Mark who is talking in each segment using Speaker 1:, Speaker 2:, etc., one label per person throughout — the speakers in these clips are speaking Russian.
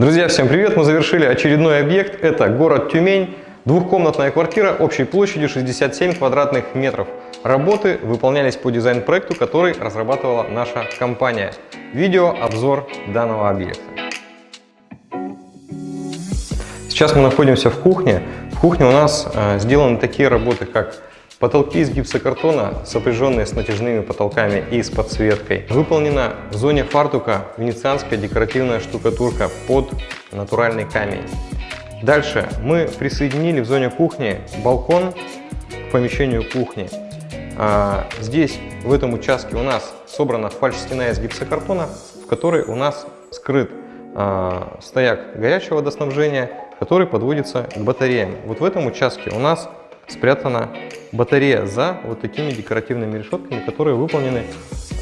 Speaker 1: Друзья, всем привет! Мы завершили очередной объект. Это город Тюмень. Двухкомнатная квартира общей площадью 67 квадратных метров. Работы выполнялись по дизайн-проекту, который разрабатывала наша компания. Видео обзор данного объекта. Сейчас мы находимся в кухне. В кухне у нас э, сделаны такие работы, как Потолки из гипсокартона, сопряженные с натяжными потолками и с подсветкой. Выполнена в зоне фартука венецианская декоративная штукатурка под натуральный камень. Дальше мы присоединили в зоне кухни балкон к помещению кухни. А, здесь, в этом участке, у нас собрана фальш-стена из гипсокартона, в которой у нас скрыт а, стояк горячего водоснабжения, который подводится к батареям. Вот в этом участке у нас спрятана батарея за вот такими декоративными решетками, которые выполнены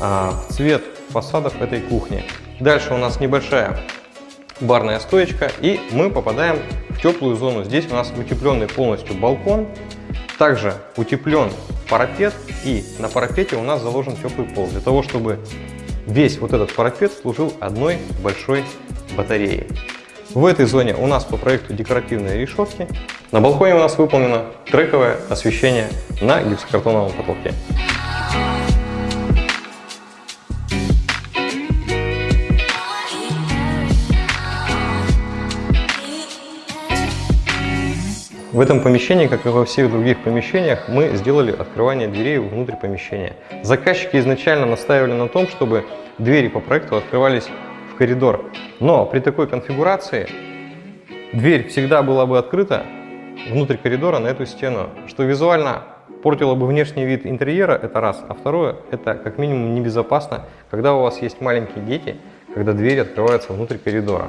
Speaker 1: а, в цвет фасадов этой кухни. Дальше у нас небольшая барная стоечка, и мы попадаем в теплую зону. Здесь у нас утепленный полностью балкон, также утеплен парапет, и на парапете у нас заложен теплый пол, для того, чтобы весь вот этот парапет служил одной большой батареей. В этой зоне у нас по проекту декоративные решетки. На балконе у нас выполнено трековое освещение на гипсокартоновом потолке. В этом помещении, как и во всех других помещениях, мы сделали открывание дверей внутрь помещения. Заказчики изначально настаивали на том, чтобы двери по проекту открывались коридор. Но при такой конфигурации дверь всегда была бы открыта внутрь коридора на эту стену, что визуально портило бы внешний вид интерьера, это раз. А второе, это как минимум небезопасно, когда у вас есть маленькие дети, когда двери открываются внутрь коридора.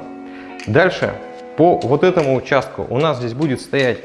Speaker 1: Дальше, по вот этому участку у нас здесь будет стоять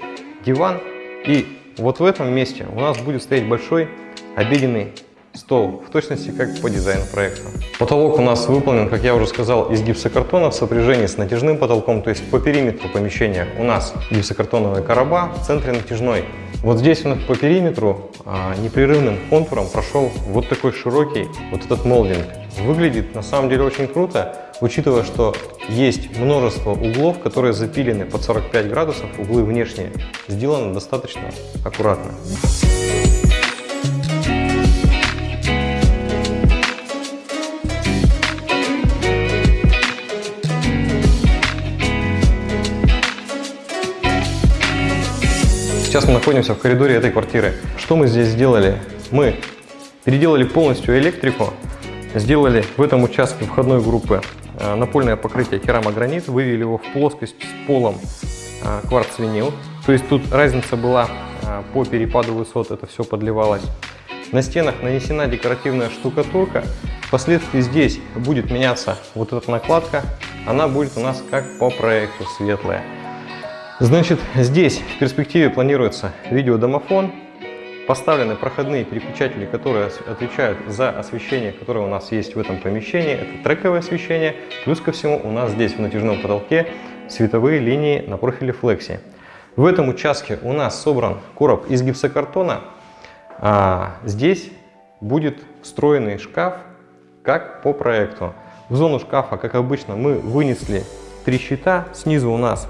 Speaker 1: диван, и вот в этом месте у нас будет стоять большой обеденный стол, в точности как по дизайну проекта. Потолок у нас выполнен, как я уже сказал, из гипсокартона в сопряжении с натяжным потолком, то есть по периметру помещения у нас гипсокартоновая короба, в центре натяжной. Вот здесь у нас по периметру а, непрерывным контуром прошел вот такой широкий вот этот молдинг. Выглядит на самом деле очень круто, учитывая, что есть множество углов, которые запилены под 45 градусов, углы внешние, сделаны достаточно аккуратно. Сейчас мы находимся в коридоре этой квартиры. Что мы здесь сделали? Мы переделали полностью электрику, сделали в этом участке входной группы э, напольное покрытие керамогранит, вывели его в плоскость с полом э, кварц-винил. То есть тут разница была э, по перепаду высот, это все подливалось. На стенах нанесена декоративная штукатурка. Впоследствии здесь будет меняться вот эта накладка. Она будет у нас как по проекту светлая. Значит, здесь в перспективе планируется видеодомофон, поставлены проходные переключатели, которые отвечают за освещение, которое у нас есть в этом помещении. Это трековое освещение. Плюс ко всему у нас здесь в натяжном потолке световые линии на профиле флекси. В этом участке у нас собран короб из гипсокартона. А здесь будет встроенный шкаф, как по проекту. В зону шкафа, как обычно, мы вынесли три щита. Снизу у нас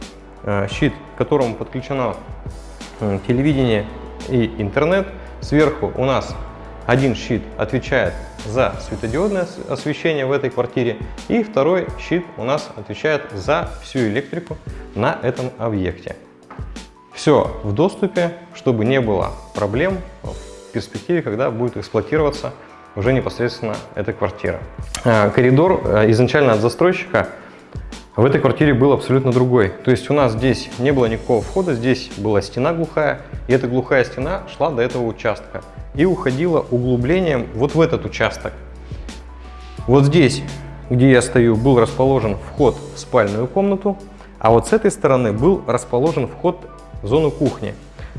Speaker 1: щит, к которому подключено э, телевидение и интернет. Сверху у нас один щит отвечает за светодиодное освещение в этой квартире, и второй щит у нас отвечает за всю электрику на этом объекте. Все в доступе, чтобы не было проблем в перспективе, когда будет эксплуатироваться уже непосредственно эта квартира. Э, коридор изначально от застройщика в этой квартире был абсолютно другой. То есть у нас здесь не было никакого входа, здесь была стена глухая, и эта глухая стена шла до этого участка и уходила углублением вот в этот участок. Вот здесь, где я стою, был расположен вход в спальную комнату, а вот с этой стороны был расположен вход в зону кухни.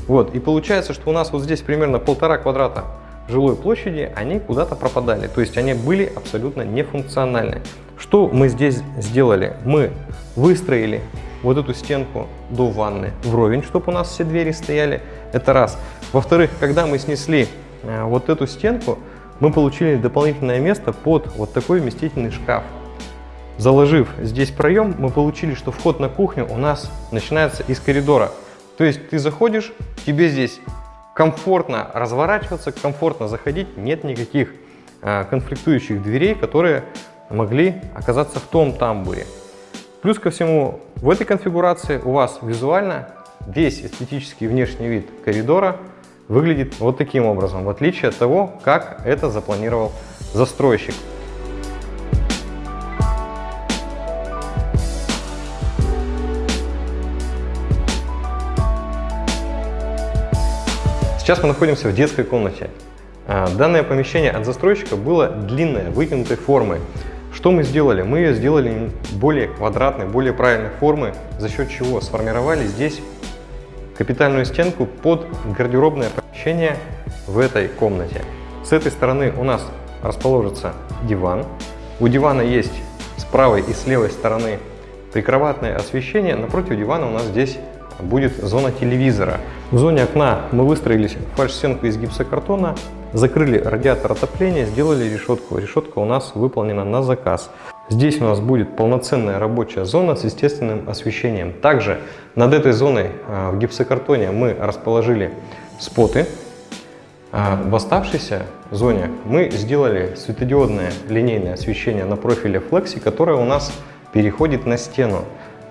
Speaker 1: Вот, и получается, что у нас вот здесь примерно полтора квадрата жилой площади, они куда-то пропадали, то есть они были абсолютно нефункциональны. Что мы здесь сделали? Мы выстроили вот эту стенку до ванны вровень, чтобы у нас все двери стояли. Это раз. Во-вторых, когда мы снесли э, вот эту стенку, мы получили дополнительное место под вот такой вместительный шкаф. Заложив здесь проем, мы получили, что вход на кухню у нас начинается из коридора. То есть ты заходишь, тебе здесь комфортно разворачиваться, комфортно заходить, нет никаких а, конфликтующих дверей, которые могли оказаться в том тамбуре. Плюс ко всему, в этой конфигурации у вас визуально весь эстетический внешний вид коридора выглядит вот таким образом, в отличие от того, как это запланировал застройщик. Сейчас мы находимся в детской комнате. А, данное помещение от застройщика было длинное, вытянутой формы. Что мы сделали? Мы ее сделали более квадратной, более правильной формы, за счет чего сформировали здесь капитальную стенку под гардеробное помещение в этой комнате. С этой стороны у нас расположится диван. У дивана есть с правой и с левой стороны прикроватное освещение. Напротив дивана у нас здесь будет зона телевизора. В зоне окна мы выстроились фальш-стенку из гипсокартона, закрыли радиатор отопления, сделали решетку. Решетка у нас выполнена на заказ. Здесь у нас будет полноценная рабочая зона с естественным освещением. Также над этой зоной а, в гипсокартоне мы расположили споты. А в оставшейся зоне мы сделали светодиодное линейное освещение на профиле Flexi, которое у нас переходит на стену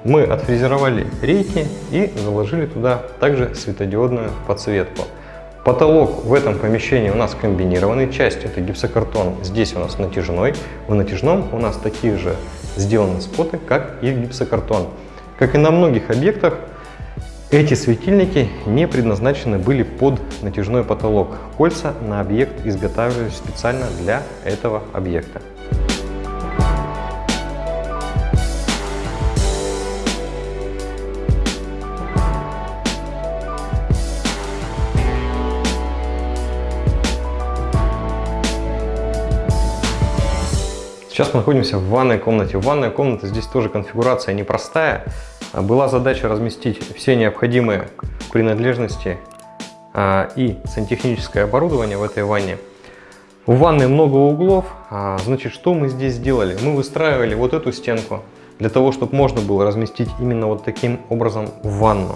Speaker 1: мы отфрезеровали рейки и заложили туда также светодиодную подсветку. Потолок в этом помещении у нас комбинированный, часть это гипсокартон, здесь у нас натяжной. В натяжном у нас такие же сделаны споты, как и гипсокартон. Как и на многих объектах, эти светильники не предназначены были под натяжной потолок. Кольца на объект изготавливались специально для этого объекта. Сейчас мы находимся в ванной комнате. В ванной комнате здесь тоже конфигурация непростая. Была задача разместить все необходимые принадлежности а, и сантехническое оборудование в этой ванне. У ванны много углов, а, значит, что мы здесь сделали? Мы выстраивали вот эту стенку для того, чтобы можно было разместить именно вот таким образом в ванну.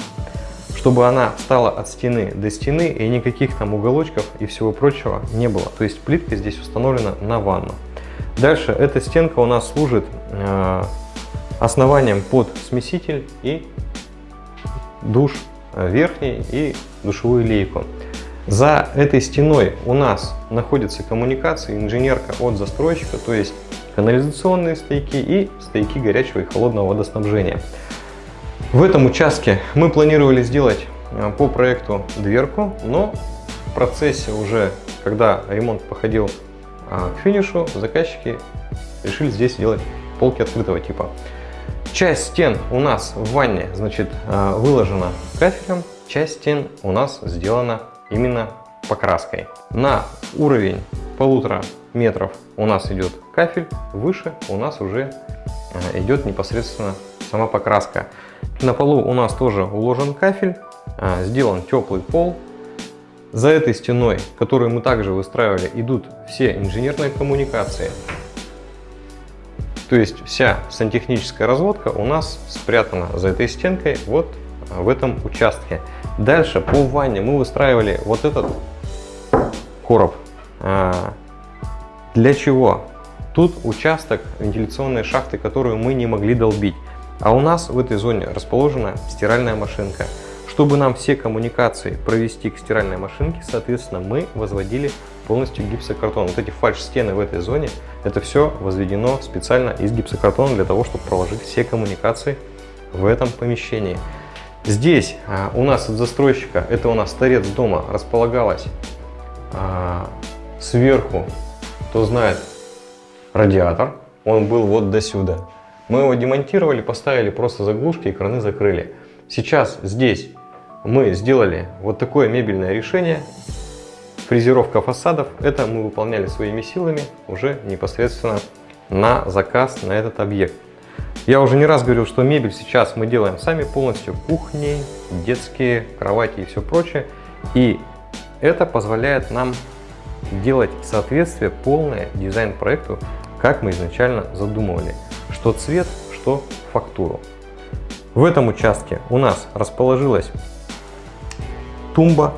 Speaker 1: Чтобы она стала от стены до стены и никаких там уголочков и всего прочего не было. То есть плитка здесь установлена на ванну. Дальше эта стенка у нас служит э, основанием под смеситель и душ э, верхний и душевую лейку. За этой стеной у нас находится коммуникация, инженерка от застройщика, то есть канализационные стойки и стойки горячего и холодного водоснабжения. В этом участке мы планировали сделать э, по проекту дверку, но в процессе уже, когда ремонт походил а к финишу заказчики решили здесь сделать полки открытого типа. Часть стен у нас в ванне, значит, а, выложена кафелем, часть стен у нас сделана именно покраской. На уровень полутора метров у нас идет кафель, выше у нас уже а, идет непосредственно сама покраска. На полу у нас тоже уложен кафель, сделан теплый пол, за этой стеной, которую мы также выстраивали, идут все инженерные коммуникации. То есть вся сантехническая разводка у нас спрятана за этой стенкой вот в этом участке. Дальше по ванне мы выстраивали вот этот короб. А, для чего? Тут участок вентиляционной шахты, которую мы не могли долбить. А у нас в этой зоне расположена стиральная машинка. Чтобы нам все коммуникации провести к стиральной машинке, соответственно, мы возводили полностью гипсокартон. Вот эти фальш-стены в этой зоне, это все возведено специально из гипсокартона для того, чтобы проложить все коммуникации в этом помещении. Здесь а, у нас от застройщика, это у нас торец дома, располагалась а, сверху, кто знает, радиатор. Он был вот до сюда. Мы его демонтировали, поставили просто заглушки и краны закрыли. Сейчас здесь мы сделали вот такое мебельное решение. Фрезеровка фасадов. Это мы выполняли своими силами уже непосредственно на заказ на этот объект. Я уже не раз говорил, что мебель сейчас мы делаем сами полностью. Кухни, детские, кровати и все прочее. И это позволяет нам делать соответствие полное дизайн-проекту, как мы изначально задумывали. что цвет, что фактуру. В этом участке у нас расположилась тумба.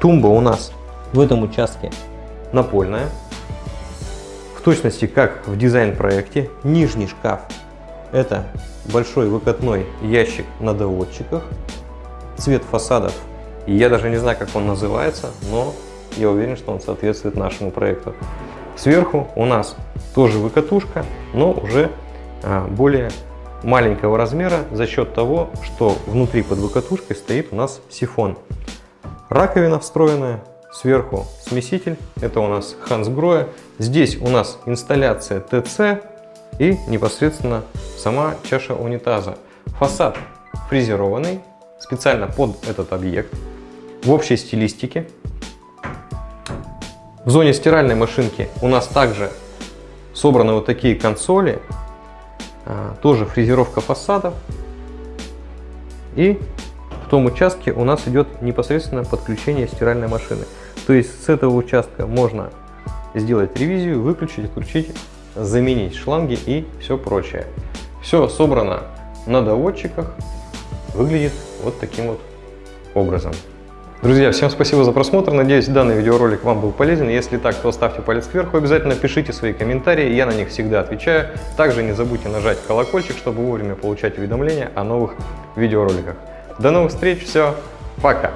Speaker 1: Тумба у нас в этом участке напольная. В точности как в дизайн-проекте. Нижний шкаф это большой выкатной ящик на доводчиках. Цвет фасадов, я даже не знаю, как он называется, но я уверен, что он соответствует нашему проекту. Сверху у нас тоже выкатушка, но уже а, более маленького размера за счет того, что внутри под выкатушкой стоит у нас сифон. Раковина встроенная, сверху смеситель, это у нас Hansgrohe. Здесь у нас инсталляция ТЦ и непосредственно сама чаша унитаза. Фасад фрезерованный, специально под этот объект, в общей стилистике. В зоне стиральной машинки у нас также собраны вот такие консоли, а, тоже фрезеровка фасадов. И том участке у нас идет непосредственно подключение стиральной машины. То есть с этого участка можно сделать ревизию, выключить, отключить, заменить шланги и все прочее. Все собрано на доводчиках, выглядит вот таким вот образом. Друзья, всем спасибо за просмотр. Надеюсь, данный видеоролик вам был полезен. Если так, то ставьте палец кверху. Обязательно пишите свои комментарии, я на них всегда отвечаю. Также не забудьте нажать колокольчик, чтобы вовремя получать уведомления о новых видеороликах. До новых встреч, все, пока!